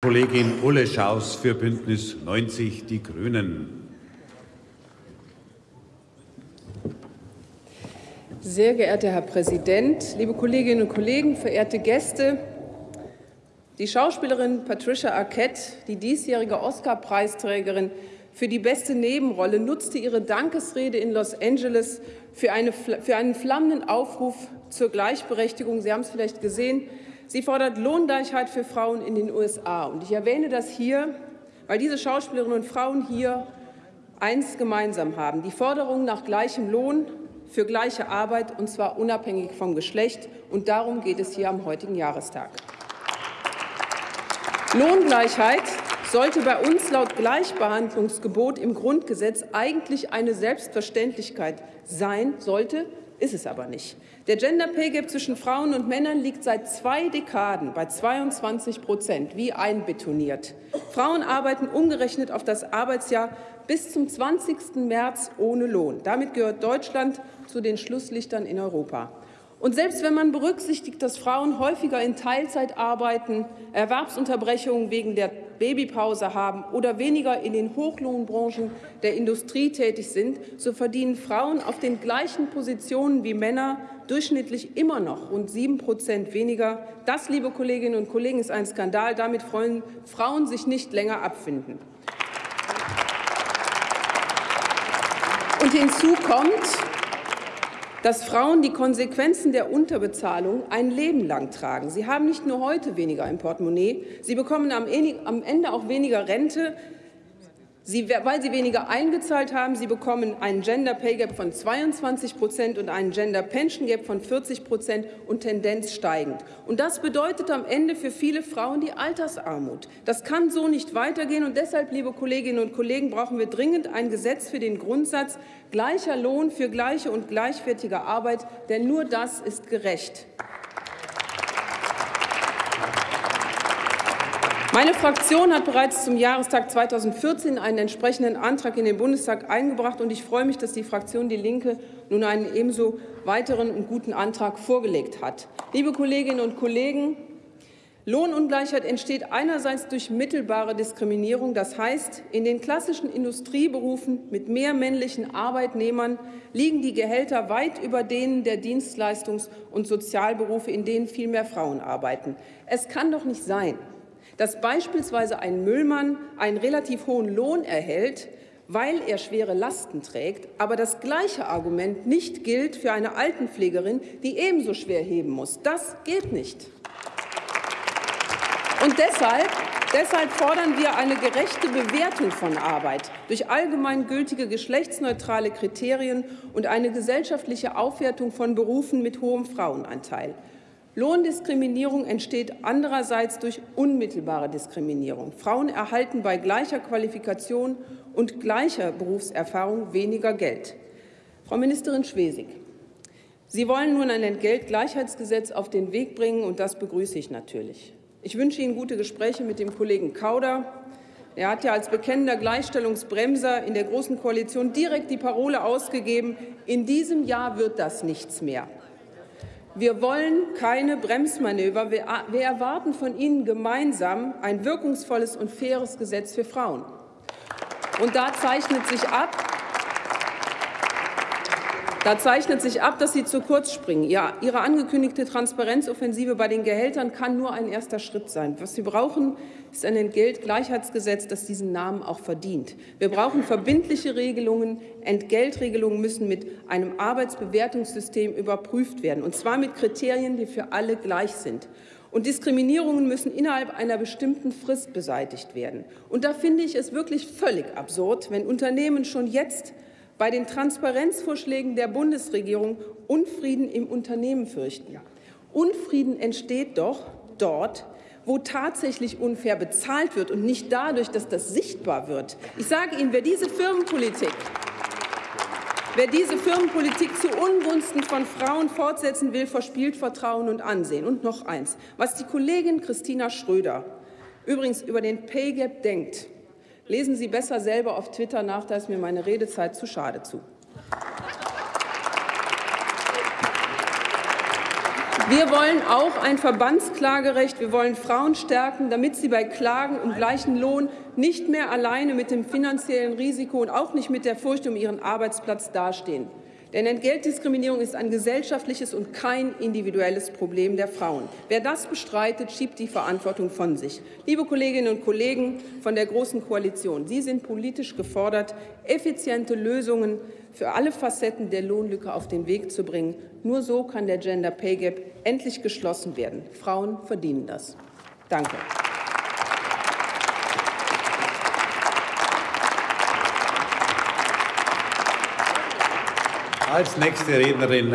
Kollegin Ulle Schaus für Bündnis 90 Die Grünen. Sehr geehrter Herr Präsident, liebe Kolleginnen und Kollegen, verehrte Gäste! Die Schauspielerin Patricia Arquette, die diesjährige Oscar-Preisträgerin für die beste Nebenrolle, nutzte ihre Dankesrede in Los Angeles für, eine, für einen flammenden Aufruf zur Gleichberechtigung. Sie haben es vielleicht gesehen. Sie fordert Lohngleichheit für Frauen in den USA. Und ich erwähne das hier, weil diese Schauspielerinnen und Frauen hier eins gemeinsam haben, die Forderung nach gleichem Lohn für gleiche Arbeit, und zwar unabhängig vom Geschlecht. Und darum geht es hier am heutigen Jahrestag. Lohngleichheit sollte bei uns laut Gleichbehandlungsgebot im Grundgesetz eigentlich eine Selbstverständlichkeit sein, sollte, ist es aber nicht. Der Gender Pay Gap zwischen Frauen und Männern liegt seit zwei Dekaden bei 22 Prozent, wie einbetoniert. Frauen arbeiten umgerechnet auf das Arbeitsjahr bis zum 20. März ohne Lohn. Damit gehört Deutschland zu den Schlusslichtern in Europa. Und selbst wenn man berücksichtigt, dass Frauen häufiger in Teilzeit arbeiten, Erwerbsunterbrechungen wegen der Babypause haben oder weniger in den Hochlohnbranchen der Industrie tätig sind, so verdienen Frauen auf den gleichen Positionen wie Männer durchschnittlich immer noch rund sieben Prozent weniger. Das, liebe Kolleginnen und Kollegen, ist ein Skandal. Damit wollen Frauen sich nicht länger abfinden. Und hinzu kommt, dass Frauen die Konsequenzen der Unterbezahlung ein Leben lang tragen. Sie haben nicht nur heute weniger im Portemonnaie, sie bekommen am Ende auch weniger Rente, Sie, weil sie weniger eingezahlt haben. Sie bekommen einen Gender Pay Gap von 22 Prozent und einen Gender Pension Gap von 40 Prozent und Tendenz steigend. Und das bedeutet am Ende für viele Frauen die Altersarmut. Das kann so nicht weitergehen. Und deshalb, liebe Kolleginnen und Kollegen, brauchen wir dringend ein Gesetz für den Grundsatz gleicher Lohn für gleiche und gleichwertige Arbeit. Denn nur das ist gerecht. Meine Fraktion hat bereits zum Jahrestag 2014 einen entsprechenden Antrag in den Bundestag eingebracht, und ich freue mich, dass die Fraktion Die Linke nun einen ebenso weiteren und guten Antrag vorgelegt hat. Liebe Kolleginnen und Kollegen, Lohnungleichheit entsteht einerseits durch mittelbare Diskriminierung, das heißt, in den klassischen Industrieberufen mit mehr männlichen Arbeitnehmern liegen die Gehälter weit über denen der Dienstleistungs- und Sozialberufe, in denen viel mehr Frauen arbeiten. Es kann doch nicht sein, dass beispielsweise ein Müllmann einen relativ hohen Lohn erhält, weil er schwere Lasten trägt, aber das gleiche Argument nicht gilt für eine Altenpflegerin, die ebenso schwer heben muss. Das geht nicht. Und deshalb, deshalb fordern wir eine gerechte Bewertung von Arbeit durch allgemeingültige geschlechtsneutrale Kriterien und eine gesellschaftliche Aufwertung von Berufen mit hohem Frauenanteil. Lohndiskriminierung entsteht andererseits durch unmittelbare Diskriminierung. Frauen erhalten bei gleicher Qualifikation und gleicher Berufserfahrung weniger Geld. Frau Ministerin Schwesig, Sie wollen nun ein Entgeltgleichheitsgesetz auf den Weg bringen, und das begrüße ich natürlich. Ich wünsche Ihnen gute Gespräche mit dem Kollegen Kauder. Er hat ja als bekennender Gleichstellungsbremser in der Großen Koalition direkt die Parole ausgegeben, in diesem Jahr wird das nichts mehr. Wir wollen keine Bremsmanöver. Wir erwarten von Ihnen gemeinsam ein wirkungsvolles und faires Gesetz für Frauen. Und da zeichnet sich ab, da zeichnet sich ab, dass Sie zu kurz springen. Ja, Ihre angekündigte Transparenzoffensive bei den Gehältern kann nur ein erster Schritt sein. Was Sie brauchen, ist ein Entgeltgleichheitsgesetz, das diesen Namen auch verdient. Wir brauchen verbindliche Regelungen. Entgeltregelungen müssen mit einem Arbeitsbewertungssystem überprüft werden, und zwar mit Kriterien, die für alle gleich sind. Und Diskriminierungen müssen innerhalb einer bestimmten Frist beseitigt werden. Und da finde ich es wirklich völlig absurd, wenn Unternehmen schon jetzt bei den Transparenzvorschlägen der Bundesregierung Unfrieden im Unternehmen fürchten. Unfrieden entsteht doch dort, wo tatsächlich unfair bezahlt wird und nicht dadurch, dass das sichtbar wird. Ich sage Ihnen, wer diese Firmenpolitik Wer diese Firmenpolitik zu Ungunsten von Frauen fortsetzen will, verspielt Vertrauen und Ansehen. Und noch eins, was die Kollegin Christina Schröder übrigens über den Pay Gap denkt, Lesen Sie besser selber auf Twitter nach, da ist mir meine Redezeit zu schade zu. Wir wollen auch ein Verbandsklagerecht. Wir wollen Frauen stärken, damit sie bei Klagen um gleichen Lohn nicht mehr alleine mit dem finanziellen Risiko und auch nicht mit der Furcht um ihren Arbeitsplatz dastehen. Denn Entgeltdiskriminierung ist ein gesellschaftliches und kein individuelles Problem der Frauen. Wer das bestreitet, schiebt die Verantwortung von sich. Liebe Kolleginnen und Kollegen von der Großen Koalition, Sie sind politisch gefordert, effiziente Lösungen für alle Facetten der Lohnlücke auf den Weg zu bringen. Nur so kann der Gender Pay Gap endlich geschlossen werden. Frauen verdienen das. Danke. Als nächste Rednerin